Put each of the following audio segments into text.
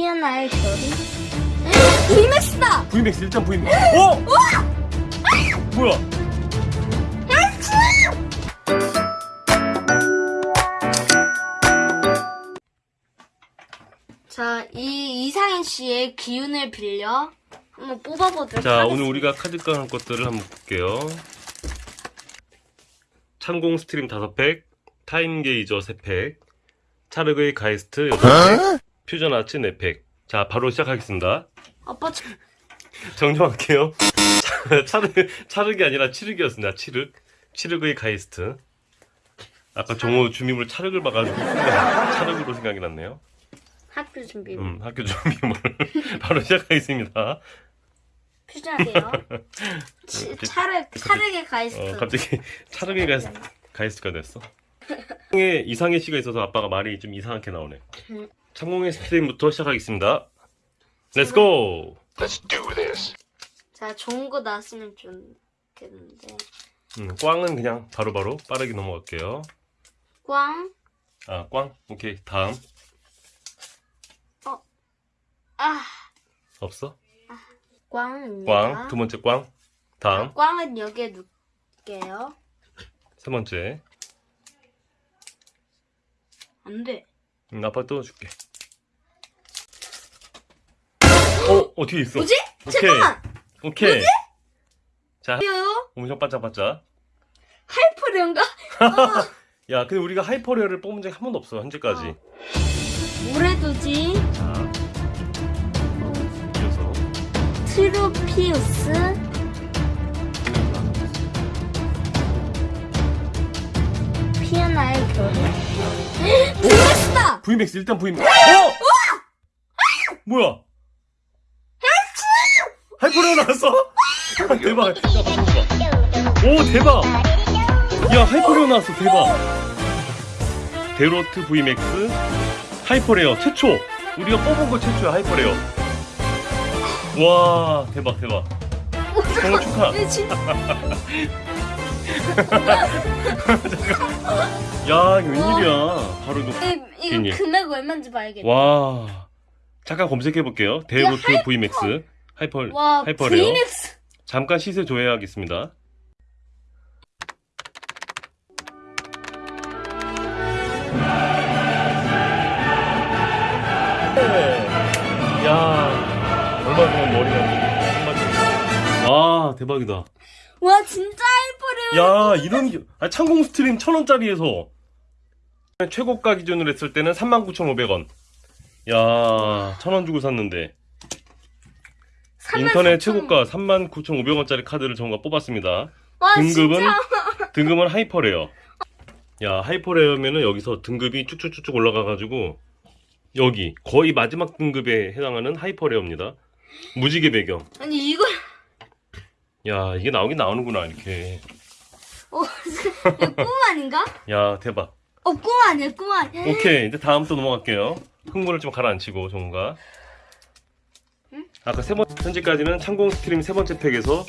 피어나의 결의? VMAX다! VMAX 1점 VMAX 어? 뭐야? 자, 이 이상현 씨의 기운을 빌려 한번 뽑아보도록 자 하겠습니다. 오늘 우리가 카드 까는 것들을 한번 볼게요. 창공 스트림 5팩 타임 게이저 3팩 찰흙의 가이스트 8팩 퓨전 아츠 4팩. 자 바로 시작하겠습니다. 아빠 저- 정정할게요. 찰- 찰흙, 찰흙이 아니라 칠흑이었습니다. 칠흑. 칠흑의 가이스트. 아까 정호 준비물 찰흙을 봐가지고 찰흙으로 생각이 났네요. 학교 준비 음, 학교 준비물. 바로 시작하겠습니다. 퓨전 아츠요. 치- 찰흙 찰흙의 가이스트. 어, 갑자기 가이스, 가이스트가 됐어. 이상의 씨가 있어서 아빠가 말이 좀 이상하게 나오네. 음. 창공의 스트림부터 시작하겠습니다. Let's go! Let's do this. 자, 좋은 거 나왔으면 좋겠는데. 음, 꽝은 그냥 바로바로 빠르게 넘어갈게요. 꽝. 아, 꽝? 오케이. 다음. 아, 없어? 꽝입니다. 꽝. 두 번째 꽝. 다음. 꽝은 여기에 넣을게요. 세 번째. 안 돼. 음, 아빠 또 줄게. 어, 어, 뒤에 있어. 뭐지? 오케이. 잠깐만. 오케이. 자, 요 엄청 반짝반짝. hyper rare인가? 야, 근데 우리가 hyper rare를 뽑은 적이 한 번도 없어, 현재까지. 어. 물에 두지. 자, 이어서. 트루피우스. 피아나의 결의. VMAX다! VMAX 일단 VMAX. 어! 뭐야? hyper rare 나왔어? 대박. 야, 봐봐. 오, 대박. 야, hyper rare 나왔어. 대박. 데로트 VMAX hyper rare 최초. 우리가 뽑은 거 최초야, hyper rare. 와, 대박, 대박. 정말 축하. 진짜 야, 웬일이야. 바로 이거. 이- 이거 괜히. 금액 얼마인지 봐야겠다. 와. 잠깐 검색해 볼게요. 데로트 hyper. VMAX hyper 와, hyper rare. VMAX. 잠깐 시세 조회하겠습니다. 야, 얼마 전에 머리가 와 대박이다. 와, 진짜 hyper rare네. 야 이런 게- 아, 창공 스트림 천 원짜리에서 최고가 기준으로 했을 때는 39,500원. 야, 천원 주고 샀는데 인터넷 최고가 39,500원짜리 카드를 정가 뽑았습니다. 와, 등급은 진짜. 등급은 hyper rare. 야 hyper rare면은 여기서 등급이 쭉쭉쭉쭉 올라가가지고 여기 거의 마지막 등급에 해당하는 hyper rare입니다. 무지개 배경. 아니, 이걸. 야 이게 나오긴 나오는구나 이렇게. 어, 꿈 아닌가? 야 대박. 어, 꿈 아니야, 꿈 아니야. 오케이 이제 다음 또 넘어갈게요. 흥분을 좀 가라앉히고 정가. 아까 세 번 현재까지는 창공 스트림 세 번째 팩에서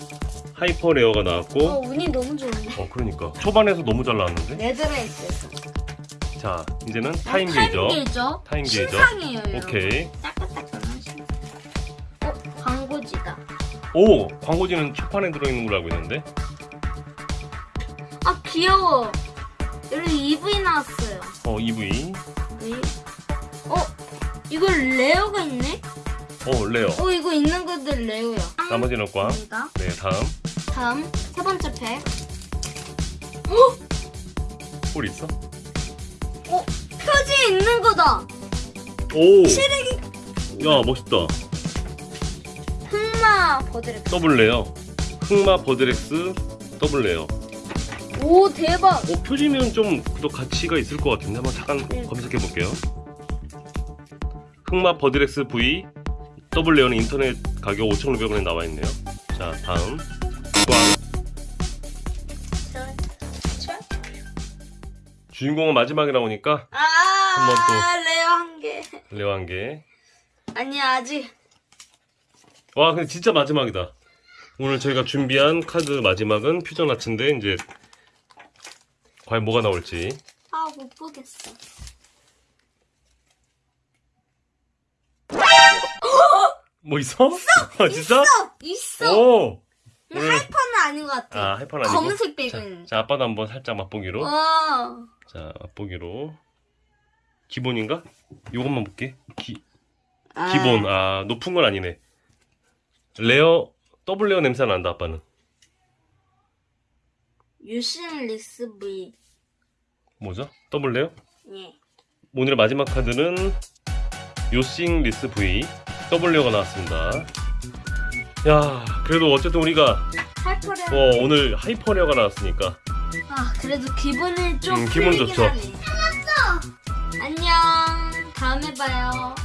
hyper rare가 어, 나왔고 운이 너무 좋은데. 어 그러니까 초반에서 너무 잘 나왔는데. 레드레이스에서. 자 이제는 타임 게이저. 게이저. 타임 게이저. 신상이에요, 여러분. 오케이. 따끈따끈한 신상. 어, 광고지다. 오 광고지는 초판에 들어있는 걸로 알고 있는데 아, 귀여워. 여기 이브이 나왔어요. 어 이브이 이- 어, 이거 rare가 있네? 어 rare 어, 이거 있는 것들 rare야. 나머지는 꽝. 네 다음 다음, 세 번째 팩. 홀 있어? 어, 표지 있는 거다. 오! 시래기 야 멋있다 흑마 버드렉. double rare 흑마 버드렉스 double rare 오, 대박. 어 표지면 좀 더 가치가 있을 것 같은데 한번 잠깐 네. 검색해 볼게요 흑마 버드렉스 V 더블 레어는 인터넷 가격 5,500원에 나와 있네요 자 다음 꽝 주인공은 마지막에 나오니까 아, 한번 또. rare 한 개. rare 한개 아니야, 아직. 와 근데 진짜 마지막이다 오늘 저희가 준비한 카드 마지막은 Fusion Arts인데 이제 과연 뭐가 나올지 아, 못 보겠어. 뭐 있어? 아, 진짜? 있어. 오! 근데 오늘- hyper는 아닌 것 같아. 아, hyper는 아니고. 검은색 배경은. 자, 아빠도 한번 살짝 맛보기로. 어. 자, 맛보기로. 기본인가? 이것만 볼게. 기, 아. 기본. 아, 높은 건 아니네. rare, double rare 냄새 난다, 아빠는. 요씽리스 V. 뭐죠? double rare? 예. 오늘의 마지막 카드는 요씽리스 V double rare가 나왔습니다. 야, 그래도 어쨌든 우리가 하이퍼 레. 어, 오늘 하이퍼 레어가 나왔으니까 아 그래도 기분이 좀 음, 기분 좋죠. 안녕. 다음에 봐요.